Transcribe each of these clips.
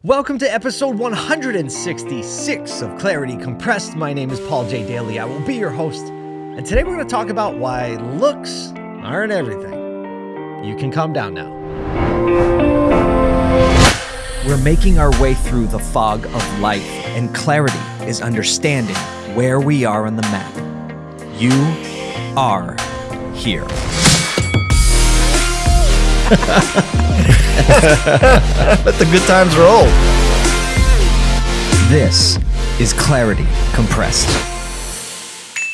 Welcome to episode 166 of Clarity Compressed. My name is Paul J. Daly. I will be your host. And today we're going to talk about why looks aren't everything. You can calm down now. We're making our way through the fog of life, and clarity is understanding where we are on the map. You are here. Let the good times roll. This is Clarity Compressed.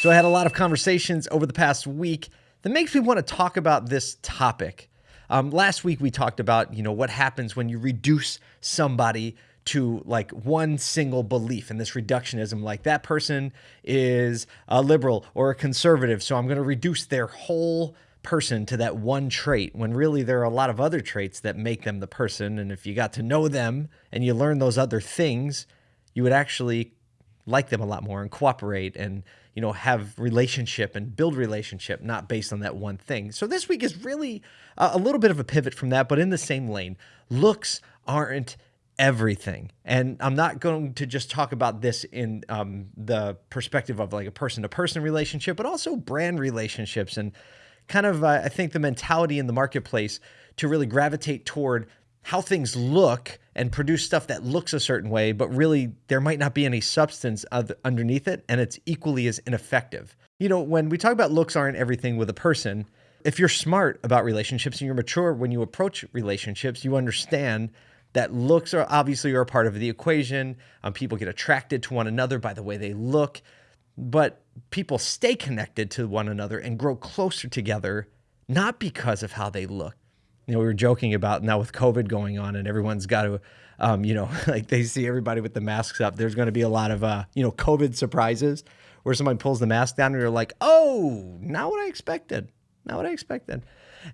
So I had a lot of conversations over the past week that makes me want to talk about this topic. Um, last week we talked about you know what happens when you reduce somebody to like one single belief and this reductionism like that person is a liberal or a conservative so i'm going to reduce their whole person to that one trait when really there are a lot of other traits that make them the person. And if you got to know them and you learn those other things, you would actually like them a lot more and cooperate and you know have relationship and build relationship not based on that one thing. So this week is really a little bit of a pivot from that but in the same lane. Looks aren't everything. And i'm not going to just talk about this in um, the perspective of like a person to person relationship but also brand relationships and kind of, uh, I think, the mentality in the marketplace to really gravitate toward how things look and produce stuff that looks a certain way, but really there might not be any substance underneath it, and it's equally as ineffective. You know, when we talk about looks aren't everything with a person, if you're smart about relationships and you're mature when you approach relationships, you understand that looks are obviously are a part of the equation. Um, people get attracted to one another by the way they look but people stay connected to one another and grow closer together, not because of how they look. You know, we were joking about now with COVID going on and everyone's got to, um, you know, like they see everybody with the masks up. There's going to be a lot of, uh, you know, COVID surprises where somebody pulls the mask down and you're like, oh, not what I expected. Not what I expected.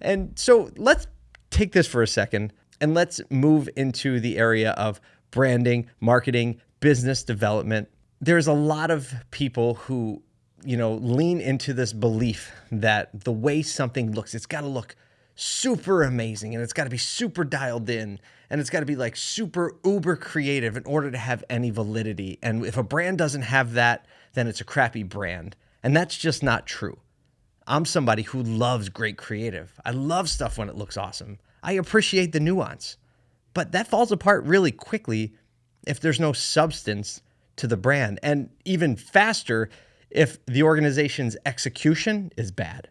And so let's take this for a second and let's move into the area of branding, marketing, business development, there's a lot of people who, you know, lean into this belief that the way something looks, it's got to look super amazing and it's got to be super dialed in and it's got to be like super uber creative in order to have any validity. And if a brand doesn't have that, then it's a crappy brand. And that's just not true. I'm somebody who loves great creative. I love stuff when it looks awesome. I appreciate the nuance. But that falls apart really quickly if there's no substance to the brand. And even faster if the organization's execution is bad.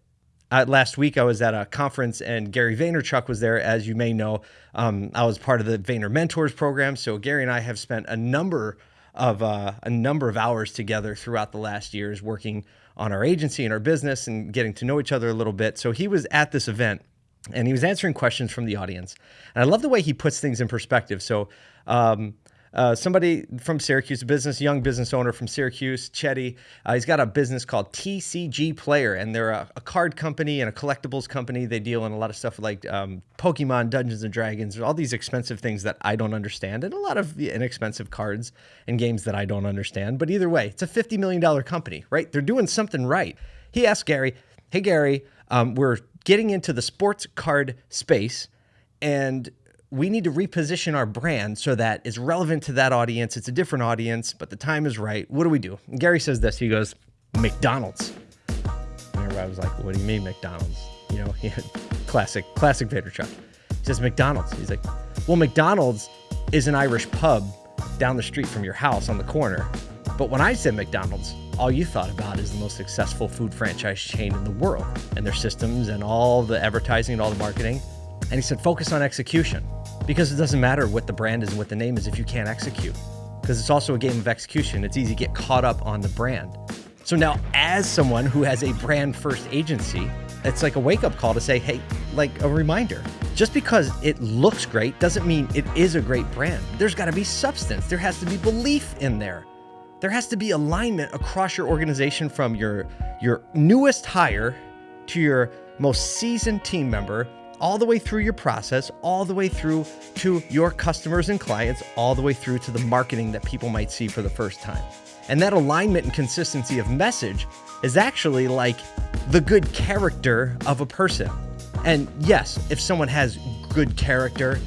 Uh, last week, I was at a conference and Gary Vaynerchuk was there. As you may know, um, I was part of the Vayner Mentors program. So Gary and I have spent a number of uh, a number of hours together throughout the last years working on our agency and our business and getting to know each other a little bit. So he was at this event and he was answering questions from the audience. And I love the way he puts things in perspective. So um, uh, somebody from Syracuse, business, young business owner from Syracuse, Chedy. Uh, he's got a business called TCG Player, and they're a, a, card company and a collectibles company. They deal in a lot of stuff like um, Pokemon, Dungeons and Dragons, all these expensive things that I don't understand, and a lot of inexpensive cards and games that I don't understand. But either way, it's a $50 million company, right? They're doing something right. He asked Gary, Hey, Gary, um, we're getting into the sports card space. And we need to reposition our brand so that it's relevant to that audience. It's a different audience, but the time is right. What do we do? And Gary says this. He goes, McDonald's. And everybody was like, what do you mean McDonald's? You know, classic, classic Vaynerchuk. He says McDonald's. He's like, well, McDonald's is an Irish pub down the street from your house on the corner. But when I said McDonald's, all you thought about is the most successful food franchise chain in the world and their systems and all the advertising and all the marketing. And he said, focus on execution because it doesn't matter what the brand is and what the name is if you can't execute. Because it's also a game of execution. It's easy to get caught up on the brand. So now, as someone who has a brand first agency, it's like a wake up call to say, hey, like a reminder. Just because it looks great doesn't mean it is a great brand. There's got to be substance, there has to be belief in there. There has to be alignment across your organization from your, your newest hire to your most seasoned team member all the way through your process, all the way through to your customers and clients, all the way through to the marketing that people might see for the first time. And that alignment and consistency of message is actually like the good character of a person. And yes, if someone has good character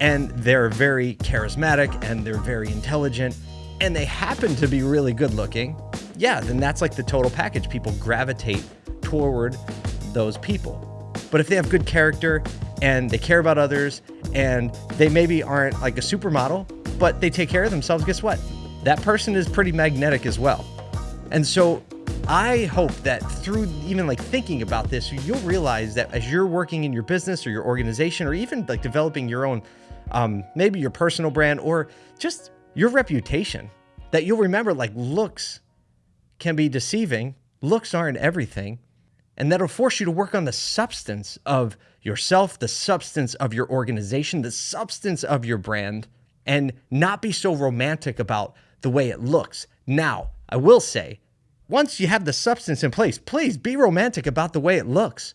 and they're very charismatic and they're very intelligent and they happen to be really good looking, yeah, then that's like the total package. People gravitate toward those people. But if they have good character and they care about others and they maybe aren't like a supermodel, but they take care of themselves, guess what? That person is pretty magnetic as well. And so I hope that through even like thinking about this, you'll realize that as you're working in your business or your organization, or even like developing your own, um, maybe your personal brand or just your reputation, that you'll remember like looks can be deceiving. Looks aren't everything. And that'll force you to work on the substance of yourself, the substance of your organization, the substance of your brand, and not be so romantic about the way it looks. Now, I will say, once you have the substance in place, please be romantic about the way it looks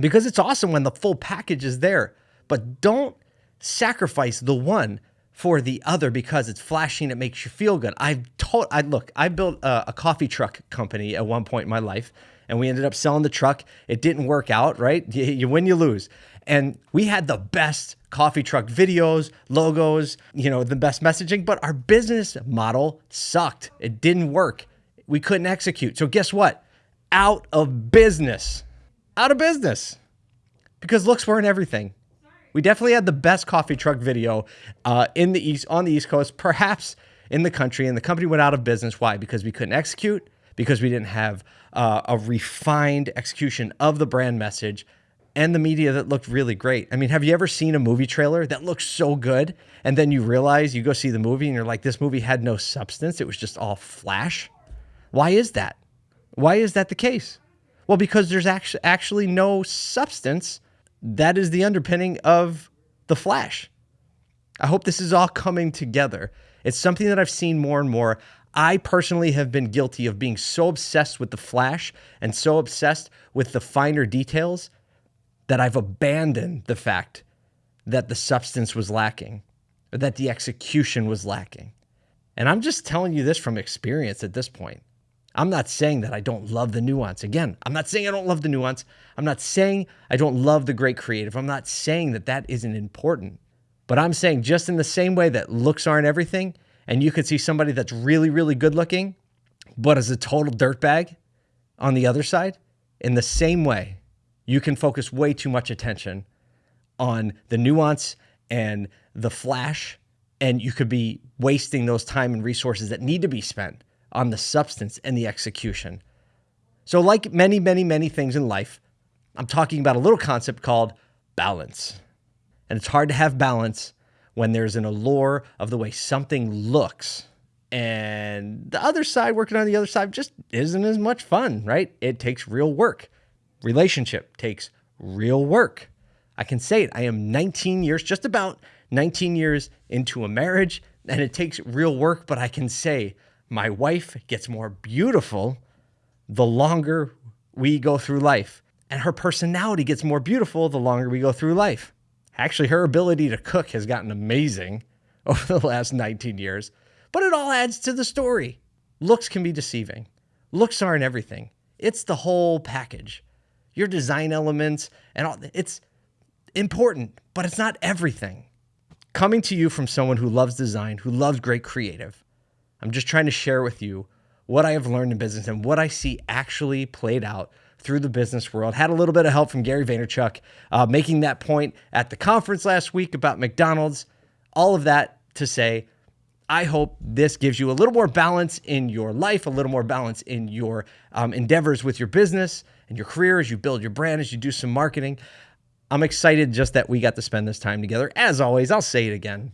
because it's awesome when the full package is there. But don't sacrifice the one for the other because it's flashy and it makes you feel good. I've told, I look, I built a, a coffee truck company at one point in my life and we ended up selling the truck. It didn't work out, right? You, you win, you lose. And we had the best coffee truck videos, logos, you know, the best messaging, but our business model sucked. It didn't work. We couldn't execute. So guess what? Out of business. Out of business. Because looks weren't everything. We definitely had the best coffee truck video uh, in the east on the East Coast, perhaps in the country, and the company went out of business. Why? Because we couldn't execute because we didn't have uh, a refined execution of the brand message and the media that looked really great. I mean, have you ever seen a movie trailer that looks so good and then you realize you go see the movie and you're like, this movie had no substance, it was just all flash? Why is that? Why is that the case? Well, because there's actually actually no substance that is the underpinning of the flash. I hope this is all coming together. It's something that I've seen more and more. I personally have been guilty of being so obsessed with the flash and so obsessed with the finer details that I've abandoned the fact that the substance was lacking or that the execution was lacking. And I'm just telling you this from experience at this point. I'm not saying that I don't love the nuance. Again, I'm not saying I don't love the nuance. I'm not saying I don't love the great creative. I'm not saying that that isn't important. But I'm saying just in the same way that looks aren't everything, and you could see somebody that's really, really good looking, but is a total dirtbag on the other side. In the same way, you can focus way too much attention on the nuance and the flash, and you could be wasting those time and resources that need to be spent on the substance and the execution. So, like many, many, many things in life, I'm talking about a little concept called balance. And it's hard to have balance when there's an allure of the way something looks. And the other side working on the other side just isn't as much fun right? It takes real work. Relationship takes real work. I can say it. I am 19 years just about 19 years into a marriage and it takes real work but i can say my wife gets more beautiful the longer we go through life. And her personality gets more beautiful the longer we go through life Actually, her ability to cook has gotten amazing over the last 19 years, but it all adds to the story. Looks can be deceiving. Looks aren't everything. It's the whole package. Your design elements and all it's important, but it's not everything. Coming to you from someone who loves design, who loves great creative. I'm just trying to share with you what I have learned in business and what I see actually played out through the business world. Had a little bit of help from Gary Vaynerchuk, uh, making that point at the conference last week about McDonald's. All of that to say, I hope this gives you a little more balance in your life, a little more balance in your um, endeavors with your business and your career as you build your brand, as you do some marketing. I'm excited just that we got to spend this time together. As always, I'll say it again.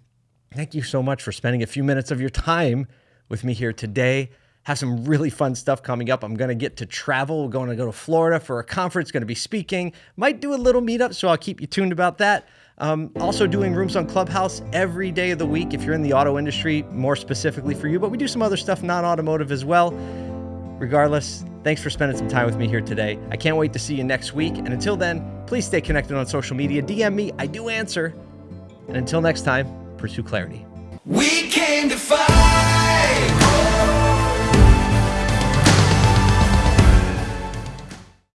Thank you so much for spending a few minutes of your time with me here today have some really fun stuff coming up. I'm going to get to travel. We're going to go to Florida for a conference, going to be speaking. Might do a little meetup, so I'll keep you tuned about that. Um, also, doing rooms on Clubhouse every day of the week if you're in the auto industry, more specifically for you, but we do some other stuff non automotive as well. Regardless, thanks for spending some time with me here today. I can't wait to see you next week. And until then, please stay connected on social media. DM me, I do answer. And until next time, pursue clarity. We came to fight.